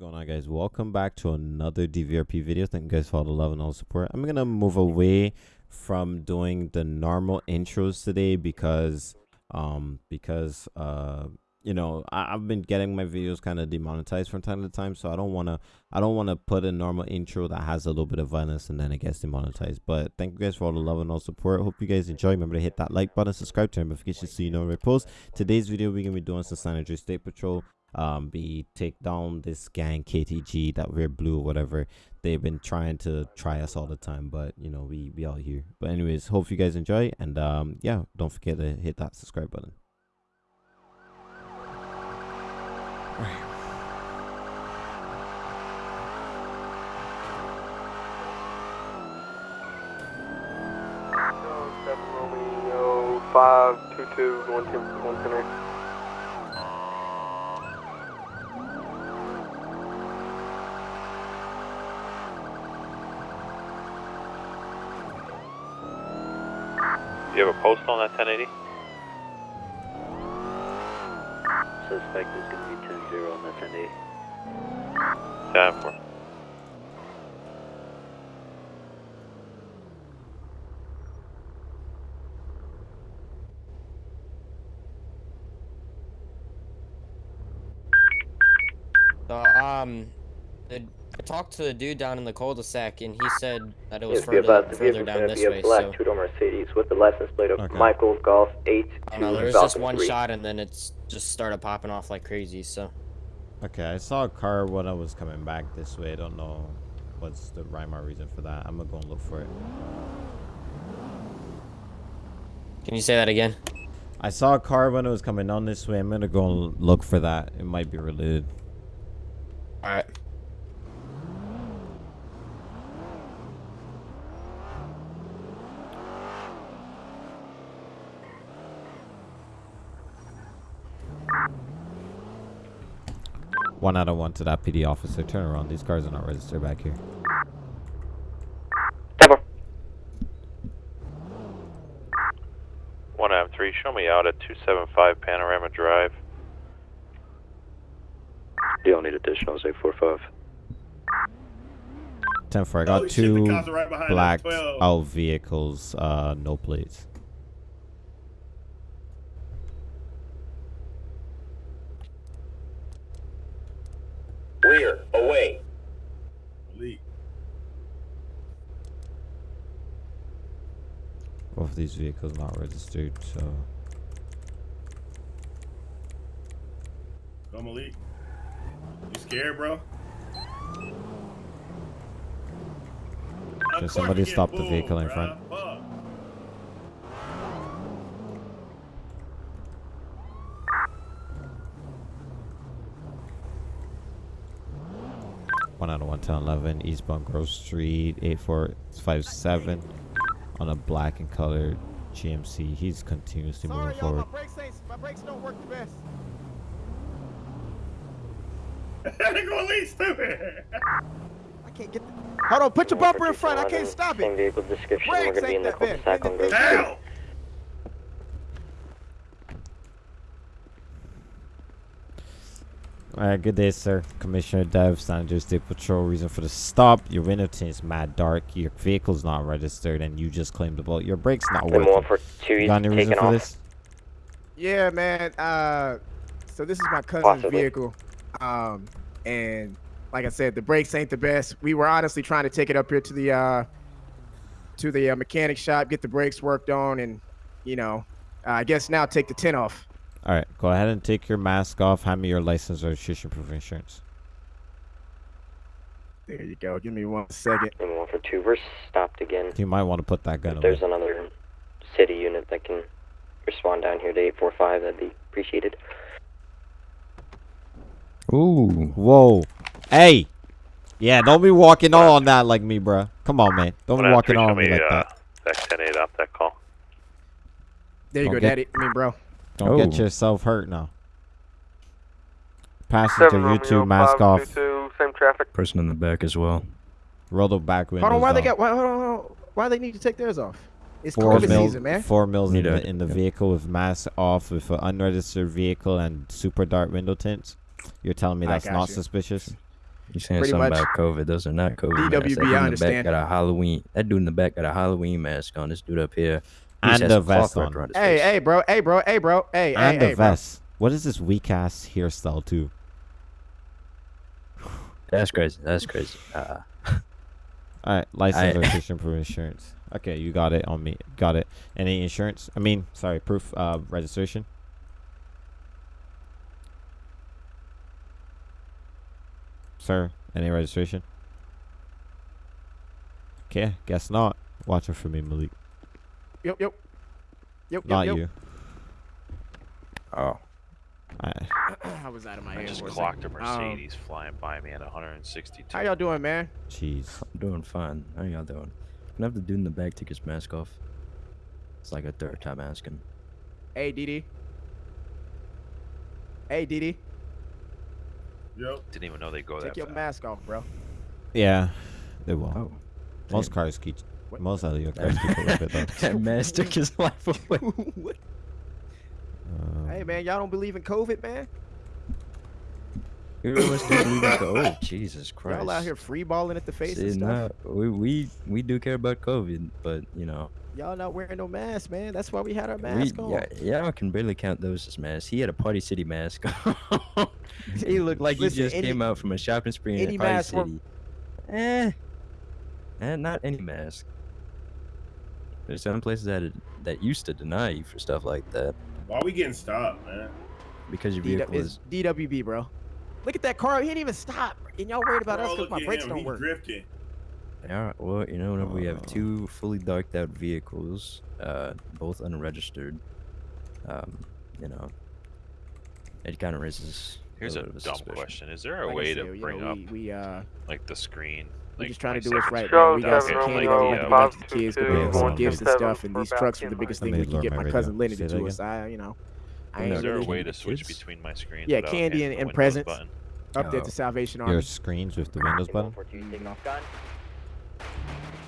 going on guys? Welcome back to another dvrp video. Thank you guys for all the love and all the support. I'm gonna move away from doing the normal intros today because um because uh you know I, have been getting my videos kind of demonetized from time to time so i don't want to i don't want to put a normal intro that has a little bit of violence and then it gets demonetized. But thank you guys for all the love and all support. Hope you guys enjoy. Remember to hit that like button subscribe turn notifications so you know when we post. Today's video we're gonna be doing some san andreas state patrol um be take down this gang ktg that we're blue or whatever. They've been trying to try us all the time but you know we we all here. But anyways hope you guys enjoy and um yeah don't forget to hit that subscribe button. Five two two one ten one eight. You have a post on that 1080? Suspect is going to be 10-0 on that 1080. Time for. The, um, the I talked to the dude down in the cul-de-sac, and he said that it was Yes, further, advised, the further vehicle's down gonna this be a way. black So two-door Mercedes with the license plate of Okay. Michael Golf 8 I know. There was just one shot, and then it's just started popping off like crazy. So okay i saw a car when i was coming back this way i don't know what's the rhyme or reason for that i'm gonna go and look for it can you say that again? i saw a car when it was coming on this way i'm gonna go and look for that it might be related All one out of one to that pd officer turn around. These cars are not registered back here. One M three. Show me out at 275 Panorama Drive. You don't need additionals, 845. 10 4 i got Oh, shit, two right behind black out vehicles uh no plates Rear, away. Elite. both of these vehicles not registered so Come Malik. You scared, bro? Of Can somebody stop the vehicle in bruh. front? Fuck. one out of one ten eleven eastbound grove street 8457 on a black and colored gmc he's continuously moving forward brakes ain't, my brakes don't work the best. Go Elite, stupid. I can't get the... Hold on, put your bumper in front. I can't stop it. vehicle description. We're Brakes going to be in ain't the that cul-de-sac bad. on Grove Street. Down. all right good day sir commissioner dev san andreas state patrol reason for the stop your window tint is mad dark your vehicle's not registered and you just claimed about your brakes not Then working one for two, you got any reason taking for off. this Yeah, man. Uh, so this is my cousin's Possibly. vehicle. Um, and like I said, the brakes ain't the best. We were honestly trying to take it up here to the uh, to the uh, mechanic shop, get the brakes worked on, and you know, uh, I guess now take the tin off. All right go ahead and take your mask off hand me your license or registration proof of insurance There you go. Give me one second. And one for two. We're stopped again. you might want to put that gun If away there's another city unit that can respond down here to 845, that'd be appreciated. Ooh. Whoa. Hey. Yeah, don't be walking all on that like me, bruh. Come on, man. Don't One be walking all on me me like uh, that. that 10 8 off that call. There you Don't go, get- Daddy. I mean, bro. Don't get Oh. yourself hurt now. Passenger, you two, mask off. Same traffic. Person in the back as well. Roll the back windows Hold on. Why they got? Why, hold on, hold on. Why they need to take theirs off? It's four COVID mils, season, man. four mils in the, in the yeah. vehicle with mask off with an unregistered vehicle and super dark window tints. You're telling me I not you. suspicious? You're saying Pretty something much. about COVID? Those are not COVID. masks. That dude in the back got a Halloween. That dude in the back got a Halloween mask on. This dude up here. He And a vest on. around his Hey, face. hey, bro. Hey, bro. Hey, bro. Hey, hey, and hey, a bro. vest. What is this weak ass hairstyle too? That's crazy. That's crazy. Uh, All right, license, registration, proof, insurance. Okay, you got it on me. Got it. Any insurance? I mean, sorry, proof, uh, registration. Sir, any registration? Okay, guess not. Watching for me, Malik. Yep, yep. Yep, Not yep, you. oh, I. I was out of my I just clocked a second. Um, Mercedes flying by me at 162. how y'all doing, man? jeez. I'm doing fine. How y'all doing? Can I have the dude in the back take his mask off? It's like a third time asking. Hey, DD. Hey, DD. Yep. Didn't even know they go Take that your fast. mask off, bro. Yeah, they will. Oh, Most cars keep. What? Most of your cars keep a little bit though. that mask took his life away. What? Um, Hey, man, y'all don't believe in COVID, man? You always do believe in co- Oh, Jesus Christ. Y'all out here free balling at the face and stuff. nah, we, we we do care about COVID, but you know, Y'all not wearing no mask, man. That's why we had our we mask on. yeah, y'all can barely count those as masks. He had a Party City mask. on. he looked like Listen, he just any- came out from a shopping spree in Party mask work- City. Eh, eh, not any mask. There's some places that that used to deny you for stuff like that Why are we getting stopped, man? because your DW vehicle it's is. DWB, bro. Look at that car. He didn't even stop. And y'all worried about us because my brakes him. don't He work. drifting. Yeah, well, you know, whenever we have two fully darked out vehicles, uh, both unregistered, um, you know, it kind of raises. Here's a little bit of dumb suspicion. question: Is there a Like way said, to you bring know, up we, we uh like the screen? We like just trying to do us right, from man. We now? got seven some Okay, candy Romeo, to yeah, give okay. out to the kids, 522 to bring some gifts and stuff, and these trucks are the biggest thing we can get my my cousin Lenny Say to do us. I, you know, I Is ain't Is there a way to switch Kids? between my screens? Yeah, candy and- and Windows presents. button? up there Oh. to Salvation Army. Your screens with the Windows button.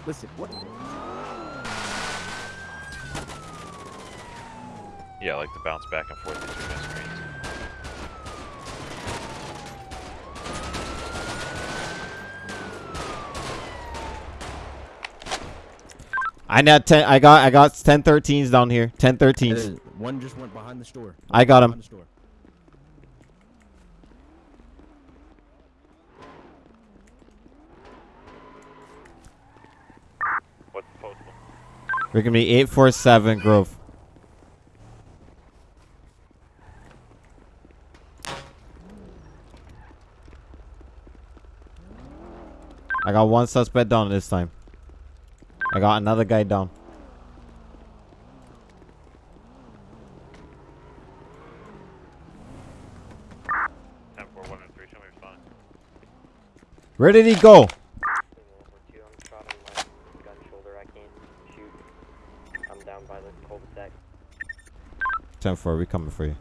Listen, what? Yeah, like to bounce back and forth between my screens. I got ten. I got. I got ten 13s down here. Ten 13s. Uh, one just went behind the store. I got him. Behind the store. What's the postal? We're gonna be eight four seven Grove. I got one suspect down this time. I got another guy down. Ten four one and three. Show me. Where did he go? I'm down by the cul-de-sac. Ten four. We coming for you.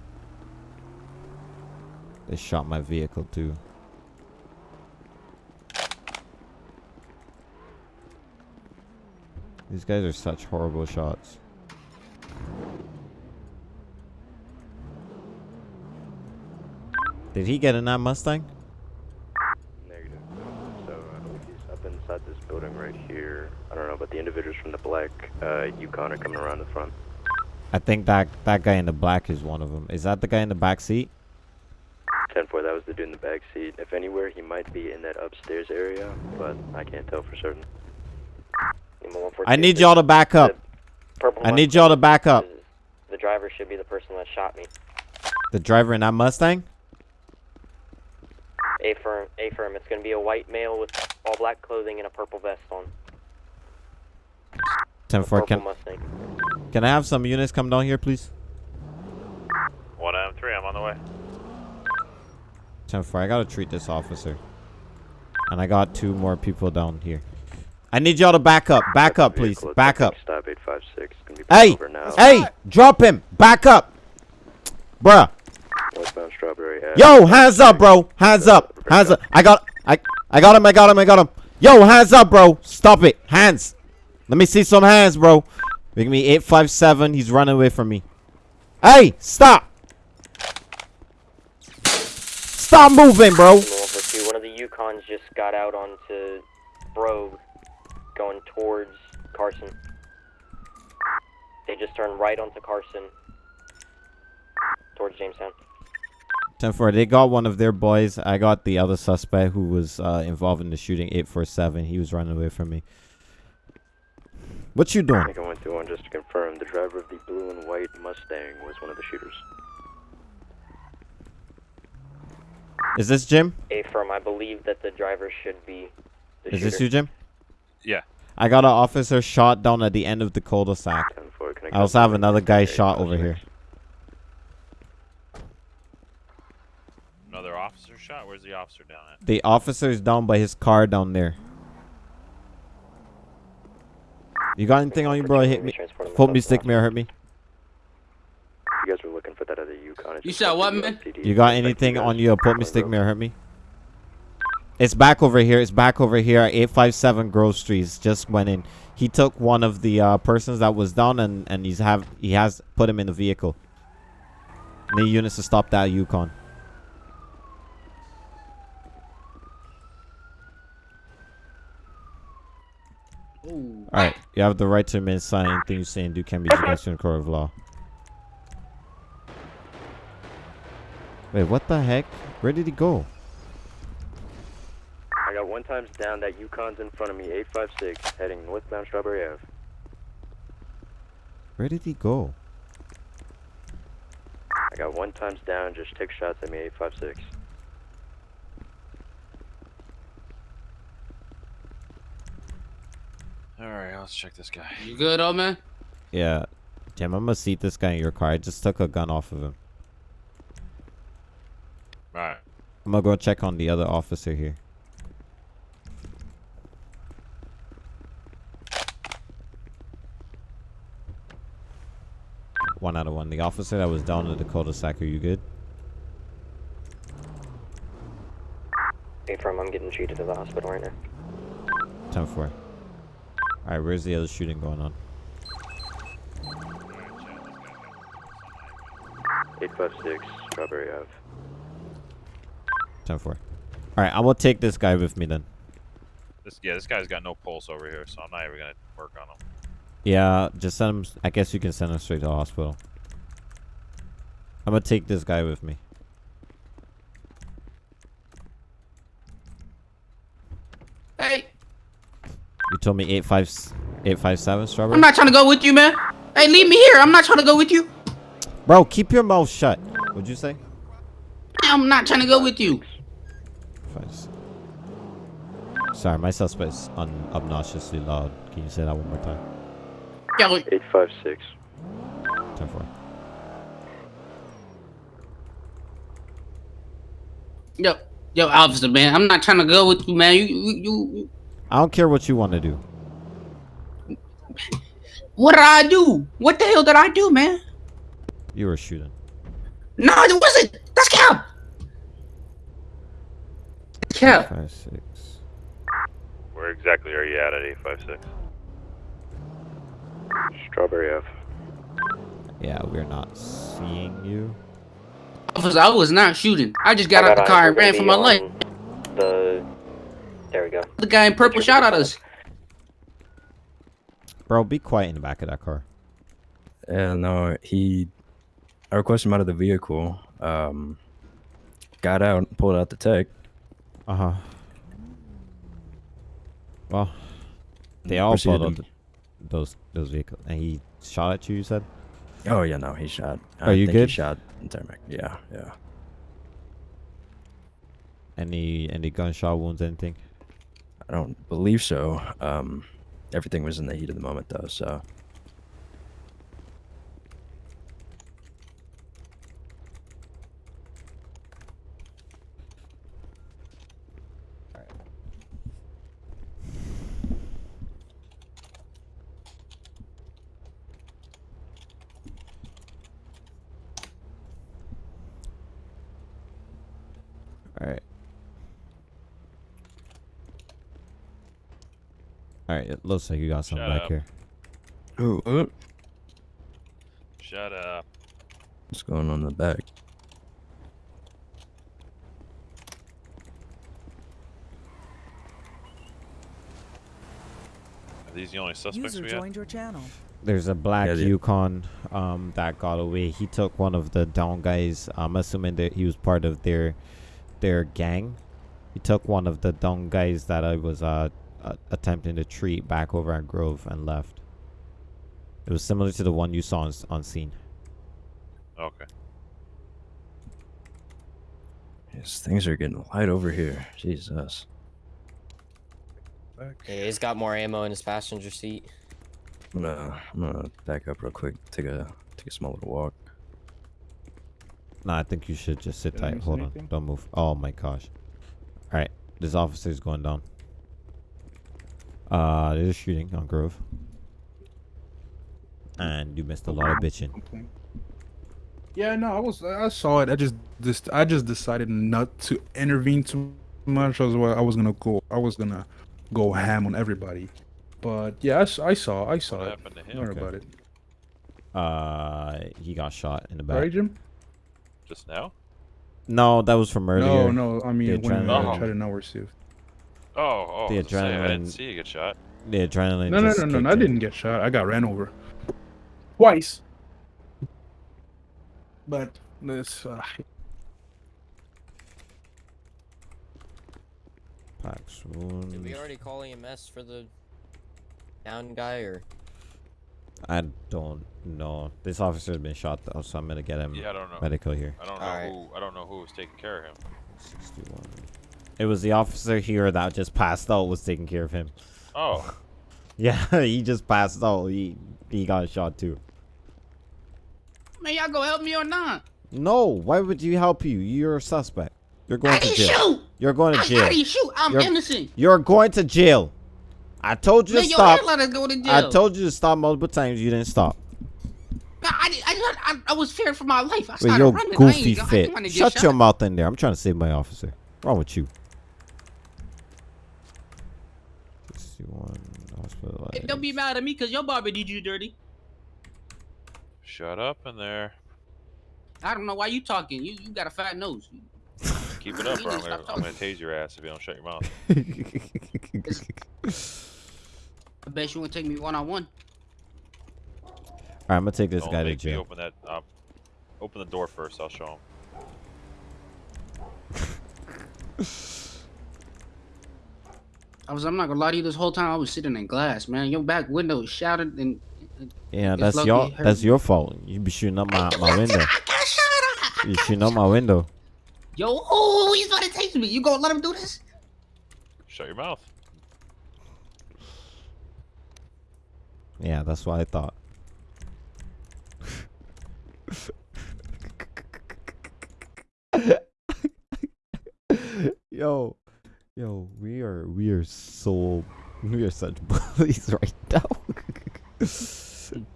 They shot my vehicle too. These guys are such horrible shots. Did he get in that Mustang? Negative. So uh, he's up inside this building right here. I don't know, but the individuals from the black uh, Yukon are coming around the front. I think that that guy in the black is one of them. Is that the guy in the back seat? 10 4, that was the dude in the back seat. If anywhere, he might be in that upstairs area, but I can't tell for certain. Lima 142, I need y'all to back up. Purple I need y'all to back up. The driver should be the person that shot me. The driver in that Mustang? A firm, A firm. It's gonna be a white male with all black clothing and a purple vest on. 10 4. Purple Can, Mustang. can I have some units come down here, please? One M three. I'm on the way. 10 4. I gotta treat this officer. And I got two more people down here. I need y'all to back up. Back up, please. Back up. Stop 856. Gonna be pulled Hey! Hey! Drop him! Back up! Bruh. Westbound Strawberry Yo, hands up, bro. Hands up. Hands up. I got I I got him. I got him. I got him. Yo, hands up, bro. Stop it. Hands. Let me see some hands, bro. Make me 857. He's running away from me. Hey, stop. Stop moving, bro. One of the Yukons just got out onto Brogue, going towards Carson. They just turned right onto Carson, towards Jamestown. 10 4. They got one of their boys. I got the other suspect who was uh, involved in the shooting, 847. He was running away from me. What you I doing? think I went through one just to confirm. The driver of the blue and white Mustang was one of the shooters. Is this Jim? A firm, I believe that the driver should be the Is shooter. this you, Jim? Yeah. I got an officer shot down at the end of the cul-de-sac. 10-4, I also have another guy Area shot over 56? here. Another officer shot? Where's the officer down at? The officer's down by his car down there. You got anything on you, bro? Hit me. Transport Hold me, stick me, or hurt me. You guys were looking for that other Yukon. You just said what, man? You got anything on you? Put me, stick go. me, or hurt me. It's back over here. It's back over here. 857 Grove Street. Just went in. He took one of the uh, persons that was down, and and he's have he has put him in the vehicle. Need units to stop that Yukon. Ooh. All right, you have the right to remain silent. Anything you say and do can be against you in the court of law. Wait, what the heck? Where did he go? I got one times down. That Yukon's in front of me. 856 heading northbound Strawberry Ave. Where did he go? I got one times down. Just take shots at me. 856. Alright, let's check this guy. You good, old man? Yeah, Jim, I'm gonna seat this guy in your car. I just took a gun off of him. Alright. I'm gonna go check on the other officer here. One out of one. The officer that was down in the cul-de-sac, are you good? A firm, I'm getting treated at the hospital right now. 10 4. Alright, where's the other shooting going on? 856 Strawberry Ave. 10 4. Alright, I'm gonna take this guy with me then. This yeah, this guy's got no pulse over here, so I'm not even gonna work on him. Yeah, just send him. I guess you can send him straight to the hospital. I'm gonna take this guy with me. Hey, You told me 85, 857 strawberry? I'm not trying to go with you, man. Hey, leave me here. I'm not trying to go with you. Bro, keep your mouth shut. What'd you say? I'm not trying to go with you. Sorry, my suspect's un- obnoxiously loud. Can you say that one more time? Yo, 856. 10 4. yo, yo, officer, man. I'm not trying to go with you, man. You, you, you. I don't care what you want to do. What did I do? What the hell did I do, man? You were shooting. No, it wasn't. That's Cap. Cap. Five, six. Where exactly are you at at 856? Strawberry F. Yeah, we're not seeing you. Officer, I was not shooting. I just got I out the car and ran for be my life. The there we go. The guy in purple shot at us. Bro, be quiet in the back of that car. Yeah, no, he. I requested him out of the vehicle. Um, got out, pulled out the tech. Uh huh. Well, they all proceeded pulled out to- th- those those vehicles, and he shot at you. You said. Oh yeah, no, he shot. Are I you think he good? shot Tarmac. Yeah, yeah. Any any gunshot wounds? Anything? I don't believe so. Um, everything was in the heat of the moment though, so. right, it looks like you got something Shut back up. here. Ooh. Shut up. What's going on in the back? Are these the only suspects User we joined your channel. There's a black yeah, Yukon um, that got away. He took one of the down guys. I'm assuming that he was part of their their gang. He took one of the down guys that I was uh, uh, attempting to treat back over at Grove and left. It was similar to the one you saw on, on scene. Okay. Yes, things are getting light over here. Jesus. Yeah, he's got more ammo in his passenger seat. I'm gonna, I'm gonna back up real quick. Take a take a small little walk. No, I think you should just sit Did tight. Hold anything? on. Don't move. Oh my gosh. Alright. This officer's going down. Uh, there's a shooting on Grove. And you missed a lot of bitching. Complaint. Yeah, no, I was I saw it. I just just I just decided not to intervene too much. I was well, I was gonna go I was gonna go ham on everybody. But yeah, I saw I saw What it. happened to him? Don't worry Okay. about it. Uh, he got shot in the back. Right, Jim? Just now? No, that was from earlier. No, no. I mean, The when I adrenaline. tried to know where Steve. Oh, oh. The I was I didn't adrenaline- see you get shot. The adrenaline. No, no, no, no, no. I didn't get shot. I got ran over. Twice. But this. Uh, Pax Did we already call EMS for the down guy or? I don't know. This officer's been shot though, so I'm gonna get him Yeah, I don't know. medical here. I don't know Alright. who. I don't know who was taking care of him. 61. It was the officer here that just passed out was taking care of him. Oh, Yeah, he just passed out. He he got shot too. Man, y'all gonna help me or not? No, why would you help you? You're a suspect. You're going I to didn't jail. shoot. You're going to I, I jail. didn't shoot. I'm You're- innocent. You're going to jail. I told you Man, to your stop. hairline is going to jail. I told you to stop multiple times. You didn't stop. Man, I, I, I, I was feared for my life. I With started your running. I goofy ain't, I fit. didn't wanna get Shut shot. your mouth in there. I'm trying to save my officer. wrong with you? 61 Hey, hospitalized. Don't be mad at me because your barber did you dirty. shut up in there. I don't know why you talking. You you got a fat nose. Keep it up, You or I'm gonna, stop I'm gonna tase your ass if you don't shut your mouth. I bet you won't take me one on one. Alright, I'm gonna take this don't guy to make me jail. open that. Uh, open the door first. I'll show him. I was. I'm not gonna lie to you. This whole time I was sitting in glass, man. Your back window shattered and. Uh, yeah, that's lucky your that's your fault. You be shooting up my, my window. I got shot. You shooting up my window. Yo, oh, he's about to taste me. You gonna let him do this? Shut your mouth. Yeah, that's what I thought. yo, yo, we are we are so we are such bullies right now.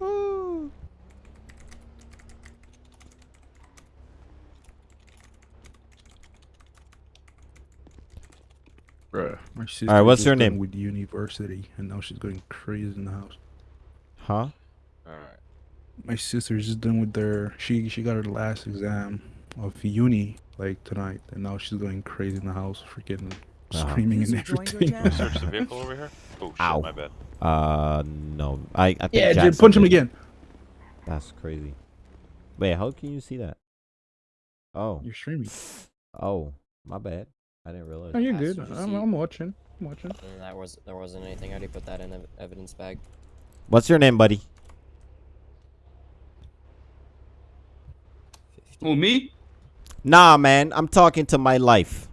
Oh. bruh, my sister. what's just your done name? With university, and now she's going crazy in the house. huh? All right. My sister's just done with their. She she got her last exam of uni like tonight, and now she's going crazy in the house, freaking. Screaming and User joined your everything. Search the vehicle over here. Oh shit, Ow. my bad. Uh, no. I I think yeah, Jim, Jackson punch him did. again. That's crazy. Wait, how can you see that? Oh, You're streaming. oh, my bad. I didn't realize. Oh, you're That's good. I'm. I'm watching. I'm watching. And that was there wasn't anything. I already put that in the evidence bag. What's your name, buddy? Who me? Nah, man. I'm talking to my life.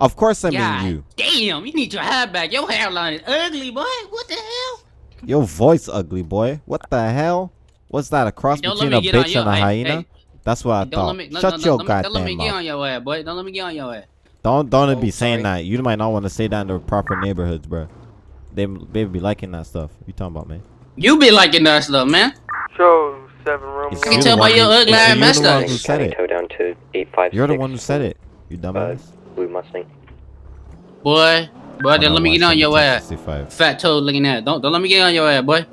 Of course, I God mean you. Damn, you need your hair back. Your hairline is ugly, boy. What the hell? Your voice ugly, boy. What the hell? What's that? A cross Don't between a me get on bitch your- and a hey, hyena? hey. That's what I Don't thought. let me. Shut no, no, your let me- Don't let me get on your ass, boy. Don't let me get on your ass. Don't don't Oh, be saying sorry. that. You might not want to say that in the proper neighborhoods, bro. They they be liking that stuff. You talking about, man? You be liking that stuff, man. Show seven Romeo. It's I can you tell the by your ugly it's ass you the one who said it. Tow down to 856. You're the one who said it. You dumbass. Blue Mustang. Boy, boy, Hold don't let me get on your ass. 65. Fat toe looking at. Don't don't let me get on your ass, boy.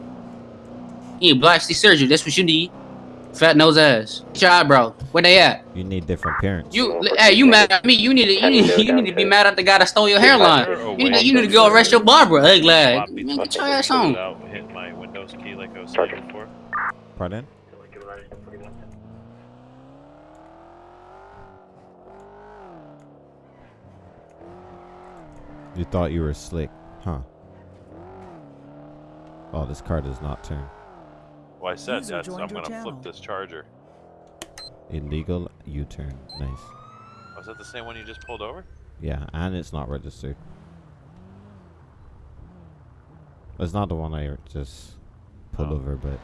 You need plastic surgery. That's what you need. Fat nose ass. Get your eyebrow. Where they at? You need different parents. You, hey, you mad at me? You need to, you need, you need to be mad at the guy that stole your hairline. You need, to, you need to go arrest your barber, ugly ass. Man, get your ass on. Without hitting my Windows key like I was saying before. Pardon? You thought you were slick, huh? Oh, this car does not turn. Well, I said User that's, joined I'm gonna channel. flip this charger. Illegal U-turn. Nice. Oh, Was that the same one you just pulled over? Yeah, and it's not registered. It's not the one I just pulled Oh. over, but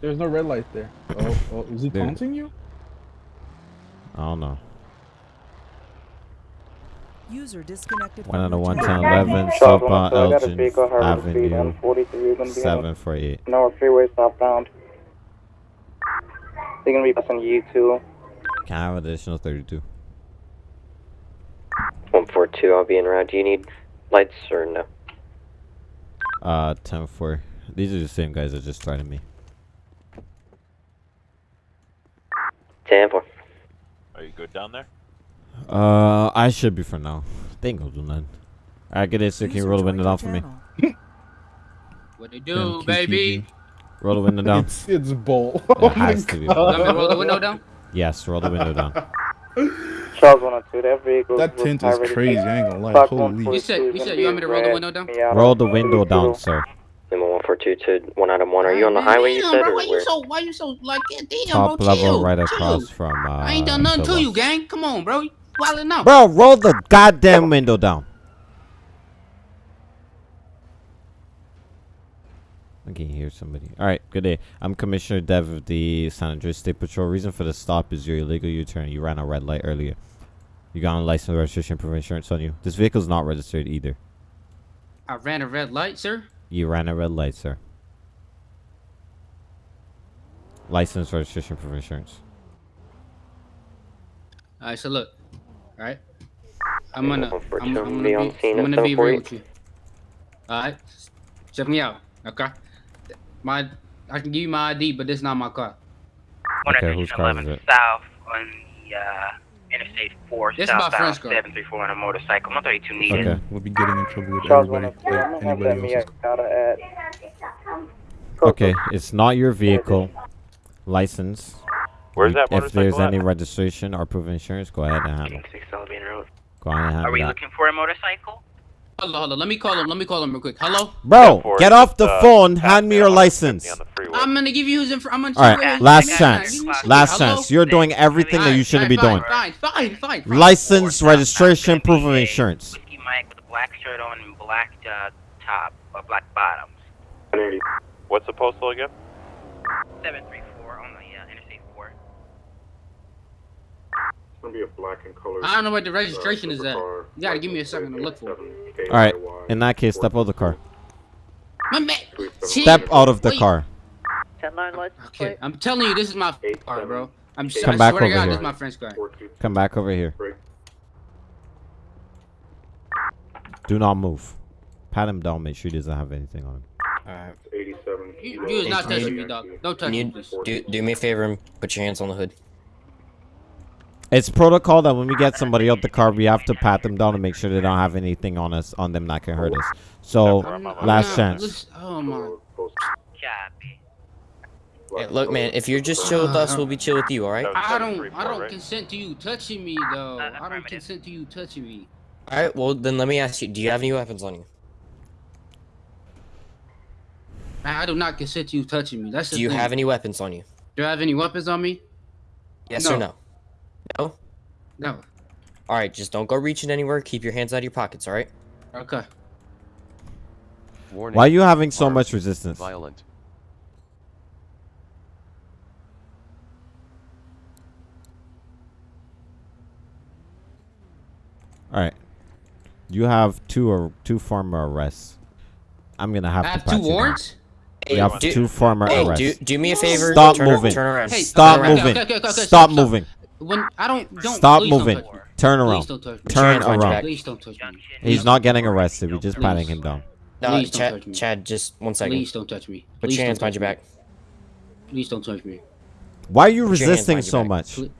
There's no red light there. Oh, oh is he There. taunting you? I don't know. User disconnected. One from out of your one channel. ten eleven southbound 102, I got a Elgin vehicle, Harvard Street, Avenue M43. You're gonna be on seven four eight. North Freeway southbound. They're gonna be passing you two. Can I have additional thirty two? 142, I'll be in route. Do you need lights or no? Uh, ten four. These are the same guys that just started me. 10 4. Are you good down there? Uh, I should be for now. They ain't gonna do nothing. Alright, get it, so can you roll the window down for me? What they do, baby? Roll the window down. It's it's bull. It Oh my has to be. You want me roll the window down? Yes, roll the window down. Charles 102, that vehicle. That tint is crazy. I ain't gonna lie. Holy. You said, you said you want me to roll the window down? Roll the window down, sir. Lima 142 to 1 Adam 1. Are you on the Man, highway, you said, bro, or why you so, why you so, like, damn, Top bro, level chill, right chill. across from uh I ain't done nothing to you, gang. Come on, bro. You wildin' out. Bro, roll the goddamn window down. I can hear somebody. All right, good day. I'm Commissioner Dev of the San Andreas State Patrol. Reason for the stop is your illegal U-turn. You ran a red light earlier. You got a license, registration, proof of insurance on you. This vehicle's not registered either. I ran a red light, sir. You ran a red light, sir. License, registration, proof of insurance. All right, so look. All right. I'm gonna, I'm, I'm gonna be, I'm gonna be real with you. All right. Check me out. Okay. My, I can give you my ID, but this is not my car. Okay, whose car is it? South on the uh, Interstate 4 This is my southbound friend's car. 734 on a motorcycle. 132 needed. Okay. We'll be getting in trouble with Charles everybody. 102, Like I'm gonna have anybody that else's. Miata. Okay, it's not your vehicle. License. Where's that If there's at? any registration or proof of insurance, go ahead and handle. 6 I'll be en route. Go ahead and handle Are we that. looking for a motorcycle? Hold on, hold on. Let me call him. Let me call him real quick. Hello. Bro, For get off the uh, phone. Hand me me your license. On. I'm gonna give you his info. I'm gonna. All right, Yeah, last I got it. chance. Give me a second. Last Hello? chance. You're doing everything that you shouldn't be doing. Fine, fine, fine, fine. License, registration, proof of insurance. Whiskey Mike with a black shirt on and black uh, top or black bottoms. What's the postal again? 734 on the uh, Interstate 4. Gonna be a black and colored. I don't know what the registration is at. You gotta give me a second to look for it. All right. In that case, step out of the car. My man. Step out of the Wait. car. Okay, I'm telling you, this is my car, bro. I'm. s- Come I back swear to over God, here. this is my friend's car. Come back over here. Do not move. Pat him down. Make sure he doesn't have anything on him. Alright. 87. You, you is not touching me, dog. Don't touch me, You please. do do me a favor and put your hands on the hood. It's protocol that when we get somebody out the car, we have to pat them down and make sure they don't have anything on us on them that can hurt us. So, I'm not- I'm last chance. Oh my. Hey, look, man, if you're just chill with us, we'll be chill with you, alright? I don't. I don't consent to you touching me, though. I don't consent to you touching me. Alright, well, then let me ask you, do you have any weapons on you? Man, I do not consent to you touching me. That's the Do you thing. have any weapons on you? Do I have any weapons on me? Yes No. or no? No? No. Alright, just don't go reaching anywhere. Keep your hands out of your pockets, alright? Okay. Warning. Why are you having so much resistance? Violent. All right. You have two or two former arrests. I'm gonna have I to have pat two you down. warrants. You have do- two former Hey, arrests. do, do me a favor. Stop turn, moving. Turn around. Hey, Stop okay, okay, moving. okay, okay, okay, Stop stop, stop. moving. When I don't don't Stop please don't moving. touch. Turn around. don't touch me. Put your Turn hands around. Please don't touch me. He's not getting arrested. We're just Please. patting him down. No, Chad, touch me. Chad, just one second. Please don't touch me. Put Please your hands behind your back. Please don't touch me. Why are you Put resisting so much? Put-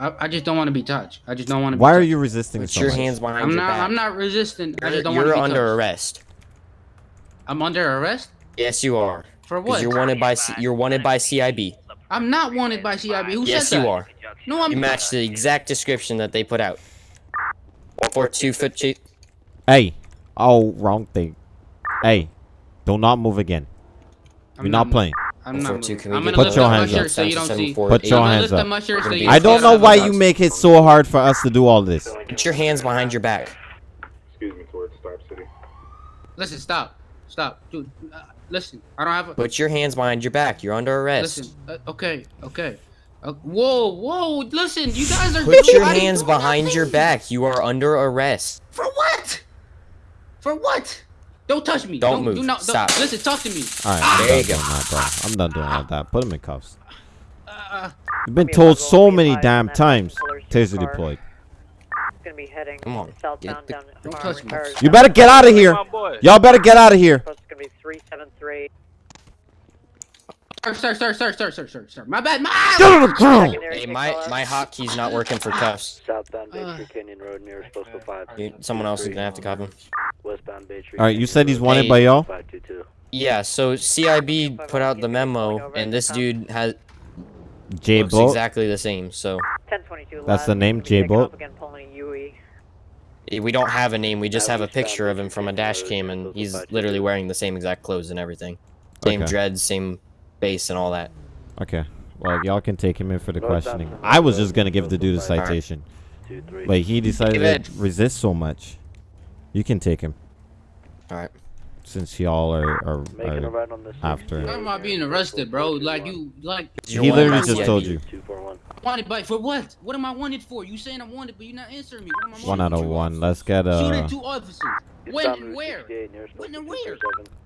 I, I just don't want to be touched. I just don't want to. Why be are you resisting so much? Put so your much? hands behind I'm your not. back. I'm not resisting. You're, just don't want to you're under touched. arrest. I'm under arrest Yes, you are. for what? you're wanted by C- you're wanted by CIB. I'm not wanted by CIB. Who yes, said that? Yes, you are. No, I'm. You match the exact description that they put out. One four two foot chief. Hey. Oh, wrong thing. Hey. Do not move again. I'm We're not not playing. I'm not. two. Can we I'm gonna Put your hands up. so you don't see. Put your hands up. up my shirt so We're you gonna I don't know why you make it so hard for us to do all this. Put your hands behind your back. Excuse me, towards Star City. Listen, stop, stop, dude. Uh, listen, I don't have a. Put your hands behind your back. You're under arrest. Listen, uh, okay, okay. Uh, whoa, whoa! Listen, you guys are. Put your hands behind your back. You are under arrest. For what? For what? Don't touch me. Don't Do move. not. Stop. Don't, listen, talk to me. All right, I'm There you go. doing that, bro. I'm done doing all that. Put him in cuffs. Uh, You've been told so many damn times. Taser deployed. gonna be heading Come on, southbound get the- down Don't touch me. You better get out of here. Y'all better get out of here. It's gonna be 373. Sir, sir, sir, sir, sir, sir, sir, sir. My bad. My. Get on the ground. Hey, my my out. hotkey's not working for cuffs. Southbound Bay Uh. Tree Canyon Road near Postal 5. You- Someone else is gonna have to cop him. Westbound Bay Tree All right, you said he's Road, wanted by y'all. 522. Yeah. So CIB put out the memo, and this dude has J looks exactly the same. So 1022 That's the name, Gonna be taking J-Bolt? Again, pulling a UE. eh, we don't have a name. We just have a picture of him from a dash cam, and he's literally wearing the same exact clothes and everything. Same Okay. dreads, same base, and all that. Okay. Well, y'all can take him in for the questioning. I was just gonna give the dude a citation, Two, but he decided to resist so much. You can take him All right. since y'all are are, Making a are right on this. after. Why am I being arrested, bro? Like you, like He literally just told you. wanted by for what? What am I wanted for? You saying I'm wanted, but you're not answering me. What am I One out of for? one. Let's get Shooting a two officers. When and where? When and where?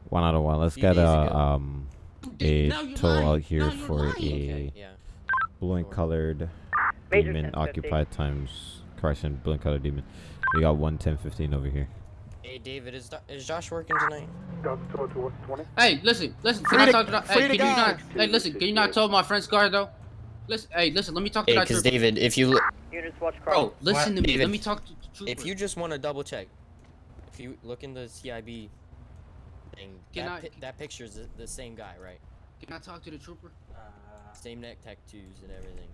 one out of one. Let's get a um Dude, a now you're tow out here Now for lying. a Yeah. blue and colored Major demon 1050. occupied times correction blue and colored demon. We got one ten fifteen over here. Hey, David, is Do- is Josh working tonight? Got to towards 20. Hey, listen, listen. Can Free I talk to the, Hey, can you not? guys. Hey, listen. Can you not tell my friend's car though? Listen. Hey, listen. Let me talk to Hey, that because. David, if you look, Units watch car. Bro, listen to me. David, Let me talk to the trooper. if you just want to double check, if you look in the CIB thing, Can that, I- pi- that picture's the, the same guy, right? Can I talk to the trooper? Uh, same neck tattoos and everything.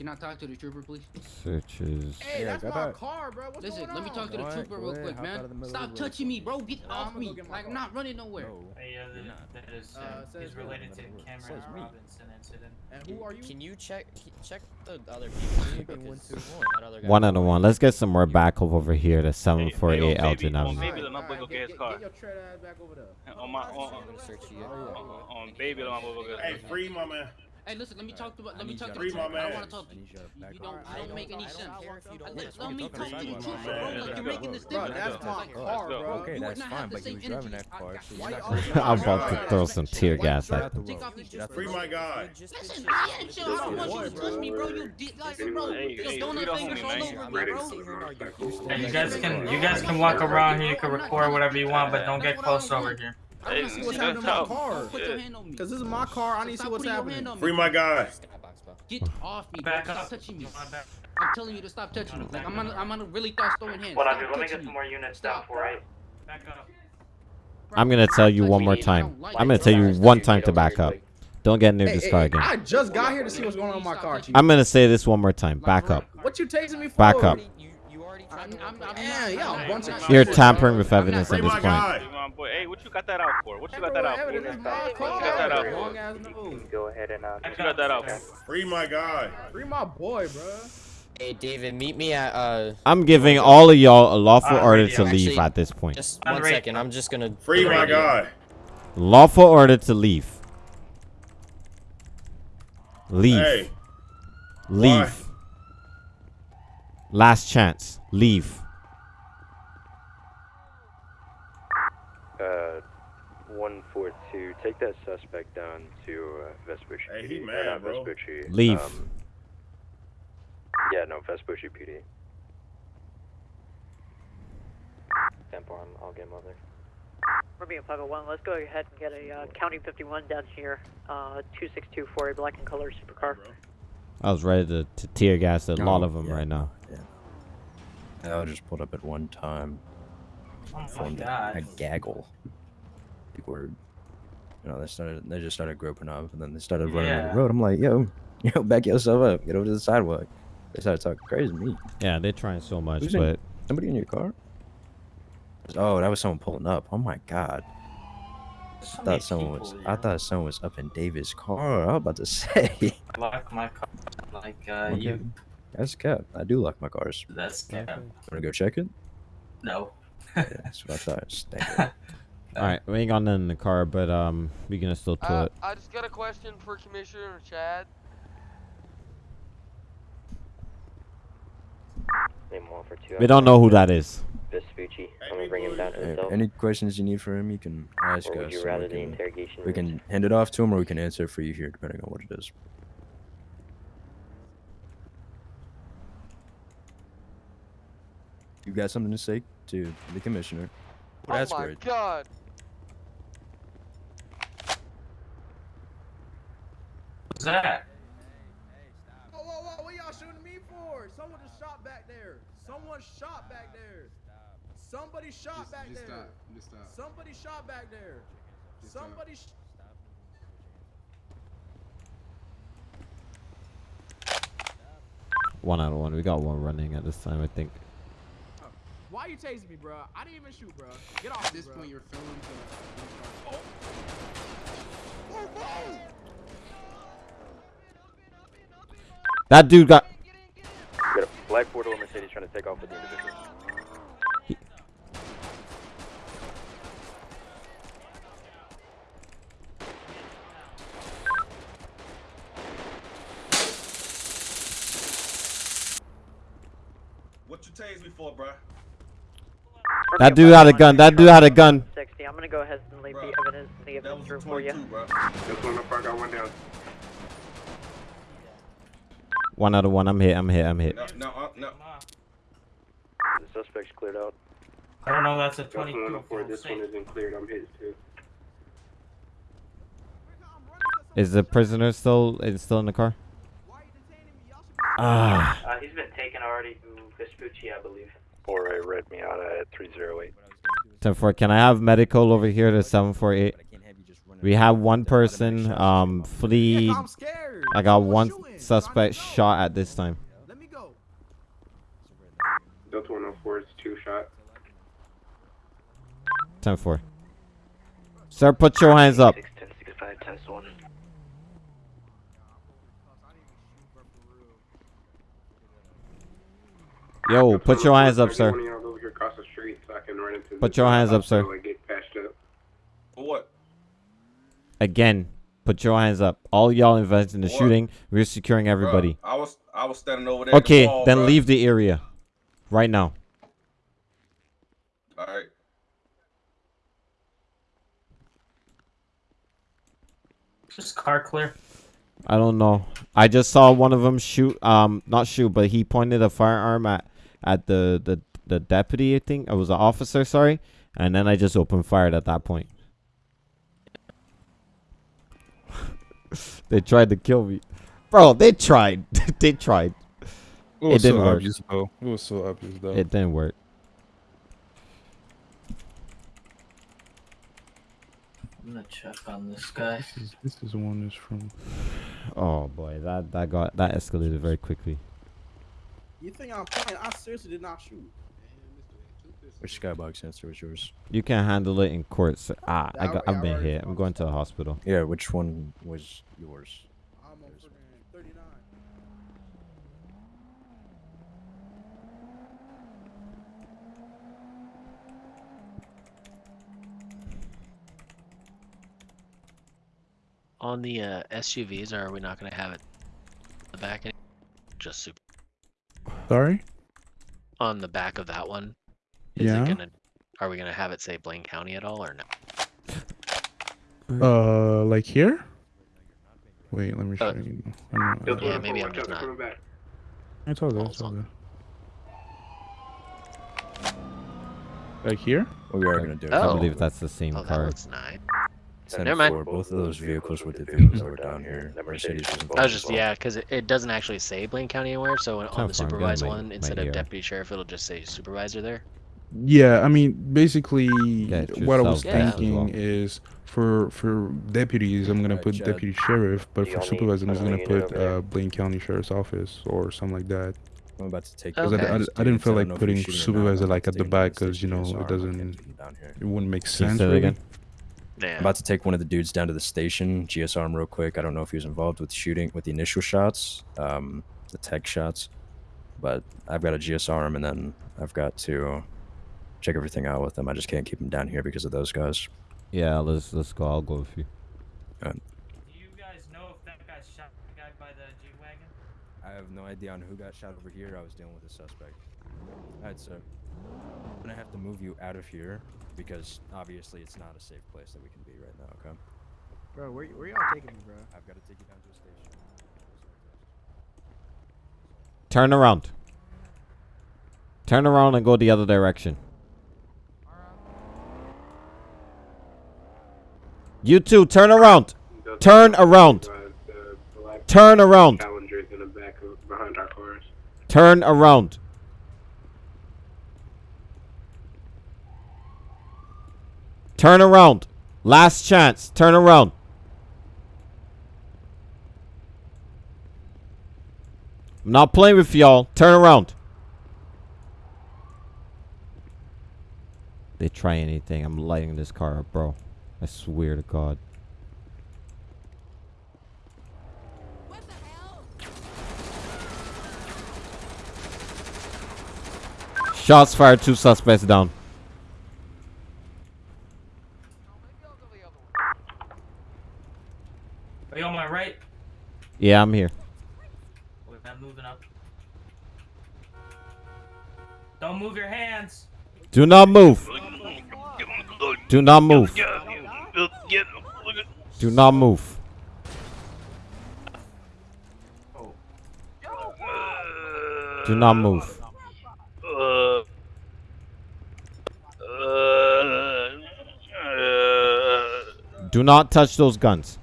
Can I talk to the trooper, please? Searches. Hey, that's my car, bro. What's Listen, going let me talk to the Alright, trooper go real ahead, quick, hop man. of the middle Stop of road. touching me, bro. Get Nah, off me. go get Like I'm not running nowhere. No. Hey, uh, You're that is, Uh, uh, says is related to Says Cameron me. Robinson incident. And who are you? Can you check check the other people? too, Keeping one, because two, one. that other guy- One out of one. Let's get some more backup over here to seven four hey, eight Elgin Avenue. baby, let my boy go get his car. Get your tread ass back over there. On my, on, I'm gonna search you. on, on baby, let my boy go get his car. Hey, free my man. Hey, listen. Let me talk to. Let me talk to you the to Free my trooper. I want to talk to you. you to You back don't. up. You don't make any sense. don't care if you don't Let, me. me talk to that's the fine. trooper, Man, bro. Like you're making this Bro, that's my car, bro. Okay, that's fine, but you same was driving that car, Why not? I'll about to to throw some tear gas at them. Take off these Get out the Free my guy. Listen, I ain't chill. I don't want you to touch me, bro. You did like, bro. Hey, Your donut fingers all over me, bro. gonna sit here and argue. Hey, you guys can, you guys can walk around here. You can record whatever you want, but don't get close over here. I want to see what's happening to my car. Put your hand on me. Cause this is my car. I need to see what's putting your hand happening. on. Free my guy. Get off me, bro. Back Stop up. touching me. I'm telling you to stop touching me. Like I'm on, I'm on a really start throwing hands. Hold on, Stop dude. Let me get some more units Stop. down for right. up. I'm gonna tell you one more time. I'm gonna tell you one time to back up. Don't get near Hey, this hey, car again. I just got here to see what's going on in my car, Chief. I'm gonna say this one more time. Back up. What you tasing me for? Back up. You, you already I'm, tried to I'm, work I'm it Yeah, not- y'all I'm bunch not- of You're tampering with evidence at this point. Hey, my boy, hey, what you got that out for? What you got that out for? Evidence is my What you got that out for? Go ahead and uh, What you got that out for? Free my guy. Free my boy, bro. Hey, David, meet me at uh. I'm giving all of y'all a lawful Uh, order to leave Actually, at this point. Just On one the radio. second. I'm just gonna. Free my radio. guy. Lawful order to leave. Leave. Hey, Leave. Last chance. Leave. uh, 142. Take that suspect down to uh, Vespucci. Hey, he PD. Or mad, not bro. Vespucci. Leave. Um, yeah, no, Vespucci PD. Tempo, I'm, I'll get him over. We're being 501. Let's go ahead and get a uh, County 51 down here. Uh, 262 for a black and color supercar. I was ready to, to tear gas a lot Oh, of them yeah. right now. I was just pulled up at one time. Oh formed a, God. a gaggle. Big word. You know, they started. They just started groping up, and then they started running on Yeah. the road. I'm like, yo, yo, back yourself up. Get over to the sidewalk. They started talking crazy to me. Yeah, they're trying so much, Who's in- but somebody in your car? Oh, that was someone pulling up. Oh my god. I thought someone was. I thought someone was up in David's car. I was about to say. Lock my car like uh, Okay. you. That's cap. I do lock my cars. That's cap. Wanna go check it? No. Yeah, that's what I thought. Thank you. all right, we ain't got none in the car, but um, we gonna still tow Uh, it. I just got a question for Commissioner Chad. Name one for two. We don't know who that is. Vespucci. I'm gonna bring him down to the Hey, cell. any questions you need for him, you can ask Or would us. you rather we the can, interrogation We can hand it off to him, or we can answer it for you here, depending on what it is. You got something to say to the commissioner? Oh That's my great. god. What's that? Whoa, whoa, whoa! What y'all shooting me for? Someone just shot back there. Someone shot back there. Somebody shot back just there. stop. Just stop. Somebody shot back there. Somebody. Sh- One out of one. We got one running at this time, I think. Why you tasing me, bro? I didn't even shoot, bro. Get off At me, this bro. point, you're filming to. Oh. That dude got. Got a black four-door Mercedes trying to take off with the individual. What you tased me for, bruh? That dude had a gun. That dude had a gun. 60. I'm gonna go ahead and leave the evidence in the evidence room for you. Just one up, I got one down. One out of one. I'm hit. I'm hit. I'm hit. No, no, uh, no. The suspect's cleared out. I don't know. That's a Just one 22. up for this one isn't cleared. I'm hit too. Is the prisoner still is still in the car? Ah. Uh, he's been taken already to Vespucci, I believe. Or a red Miata at 308. 10 4. Can I have medical over here to 748? We have one person um flee. I got one suspect shot at this time. Let me go. Delta 104 is two shot. 10 4. Sir, put your hands up. Yo, put your hands up, sir. of y'all over here across the street so I can run into Put your hands up, sir. hospital and get patched up. For what? Again, put your hands up. All y'all involved in the What? shooting, we're securing everybody. I was I was standing over there. at the Okay, wall, then bruh. leave the area. Right now. All right. Just car clear. I don't know. I just saw one of them shoot. Um, not shoot, but he pointed a firearm at at the the the deputy. I think it was an officer. Sorry, and then I just opened fired at that point. they tried to kill me, bro. They tried. they tried. It was didn't so work. obvious, though. It was so obvious, though. It didn't work. I'm gonna check on this guy. This is, this is one is from. Oh boy, that that got that escalated very quickly. You think I'm playing? I seriously did not shoot. Which skybox answer was yours? You can't handle it in court. Sir. Ah, I got, I've been hit. I'm going to the hospital. Yeah, which one was yours? I'm on 39. On the uh, SUVs, or are we not going to have it in the back? any- Just super. Sorry? On the back of that one, is Yeah. it gonna? Are we gonna have it say Blaine County at all, or no? Uh, like here? Wait, let me show Uh, you. I don't know. Yeah, maybe I'm just not. It's all good. It's all good. Like here? What we are gonna do? I Oh. believe that's the same Oh, that car. looks nice. Ten Never mind. four, both of those vehicles were the vehicles that were down here. Mercedes was involved I was just well. yeah, because it, it doesn't actually say Blaine County anywhere. So on Sounds the supervisor one, my instead ear. of deputy sheriff, it'll just say supervisor there. Yeah, I mean, basically, Get what I was yourself gas as thinking well. is for for deputies, I'm gonna put deputy sheriff, but for only- supervisor, I'm just gonna put uh, Blaine County Sheriff's Office or something like that. I'm about to take. Because I, I, I didn't feel like don't know if putting you're shooting or not, supervisor like at the back because you know it doesn't, I'll get them down here. it wouldn't make sense. say that Really. Again? Yeah. I'm about to take one of the dudes down to the station, GSR him real quick. I don't know if he was involved with shooting with the initial shots, um, the tech shots, but I've got a GSR him, and then I've got to check everything out with him. I just can't keep him down here because of those guys. Yeah, let's let's go. I'll go with you. Do you guys know if that guy shot the guy by the G wagon? I have no idea on who got shot over here. I was dealing with a suspect. Alright, so I'm gonna have to move you out of here because obviously it's not a safe place that we can be right now. Okay. Bro, where, where y'all taking me, bro? I've got to take you down to a station. Turn around. Turn around and go the other direction. You two, turn around. Turn around. The black Turn around. Challengers in the back of behind our cars. Turn around. Turn around. Last chance. Turn around. I'm not playing with y'all. Turn around. They try anything. I'm lighting this car up, bro. I swear to God. Shots fired. Two suspects down. Are you on my right? Yeah, I'm here. Wait, I'm moving up. Don't move your hands. Do not move. Do not move. Do not move. Do not move. Do not touch those guns.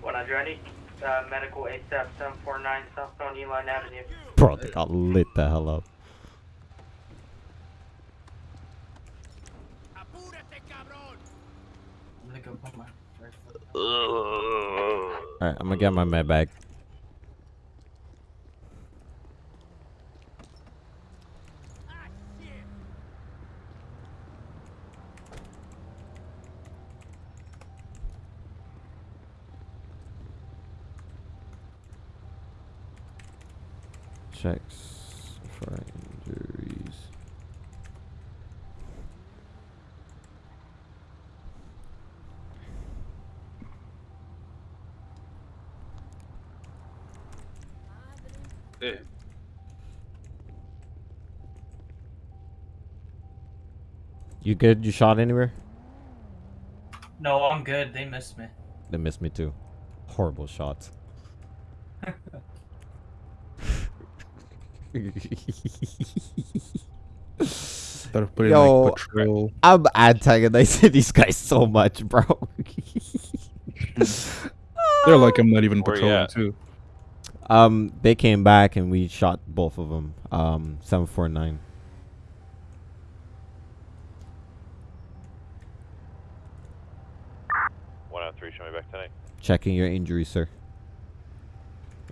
One hundred ready. Uh, medical ASAP seven four nine southbound Elgin Avenue. Bro, they got lit the hell up. I'm gonna go put my right foot. Alright, I'm gonna get my med bag. Checks for injuries. Yeah. You good? You shot anywhere? No, I'm good. They missed me. They missed me too. Horrible shots. Gotta put in Yo, like patrol. I'm antagonizing these guys so much, bro. They're like I'm not even patrolling too. um, they came back and we shot both of them. Um, seven four nine. One out three, show me back tonight. Checking your injury, sir.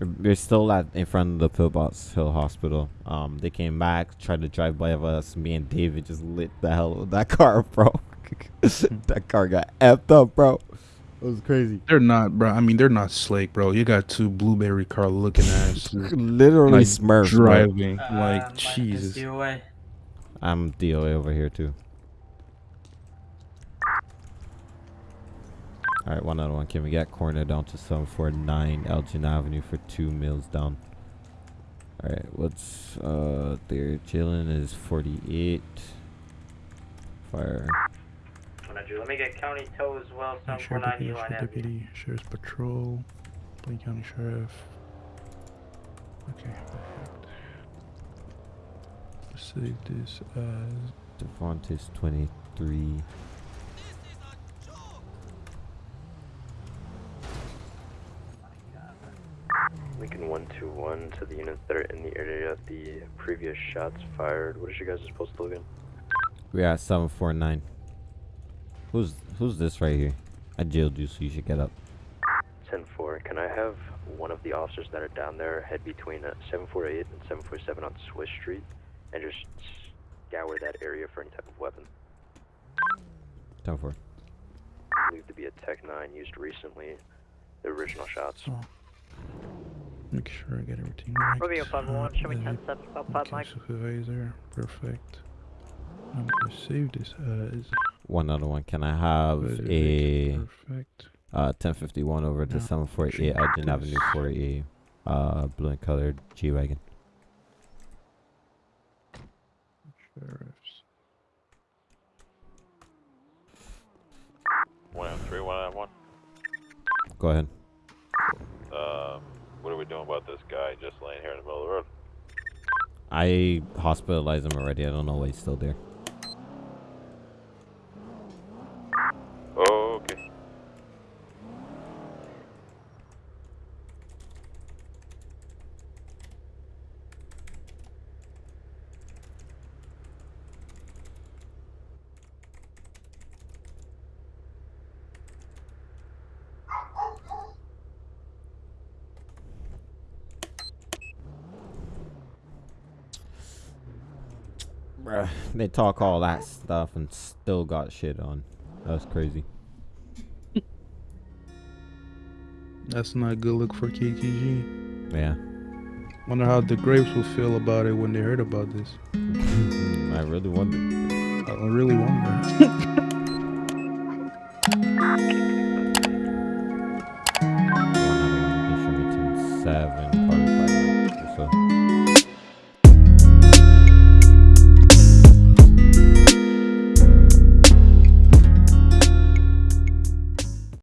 We're- We're still at in front of the Pillbox Hill Hospital. Um, they came back, tried to drive by of us. Me and David just lit the hell of that car, bro. that car got effed up, bro. It was crazy. They're not, bro. I mean, they're not slick, bro. You got two blueberry car looking ass. Literally like, Smurfs, bro. driving. Uh, like Mike is Jesus. I'm DOA over here too. Alright, one out of one. Can we get coroner down to 749 Elgin Avenue for two mills down? Alright, what's uh they're chilling is 48. Fire. Let me get county tow as well. Seven four Sheriff nine Deputy, Elon Sheriff Deputy, Sheriff's Patrol, Blaine County Sheriff. Okay, perfect. Save this as Devontae's 23. Lincoln 121 to the units that are in the area. Of the previous shots fired. What is your guys' postal again? We're at 749. Who's who's this right here? I jailed you, so you should get up. 10-4. Can I have one of the officers that are down there head between uh, 748 and 747 on Swiss Street and just scour that area for any type of weapon? 10 4. Believed to be a Tech 9 used recently. The original shots. so. Make sure I get everything right. Romeo 501, show me Uh, 10 steps about 5 okay, mic. supervisor, perfect. I'm gonna save this as One other one. Can I have a perfect. uh 1051 over to Now, 748 check Elgin Avenue this. for a uh blue and colored G wagon? Sheriffs. One M three, one M one. Go ahead. Um, what are we doing about this guy just laying here in the middle of the road? I hospitalized him already. I don't know why he's still there. Okay. Bruh, they talk all that stuff and still got shit on. That's crazy. That's not a good look for KTG. Yeah. Wonder how the Grapes will feel about it when they heard about this. I really wonder. I really wonder.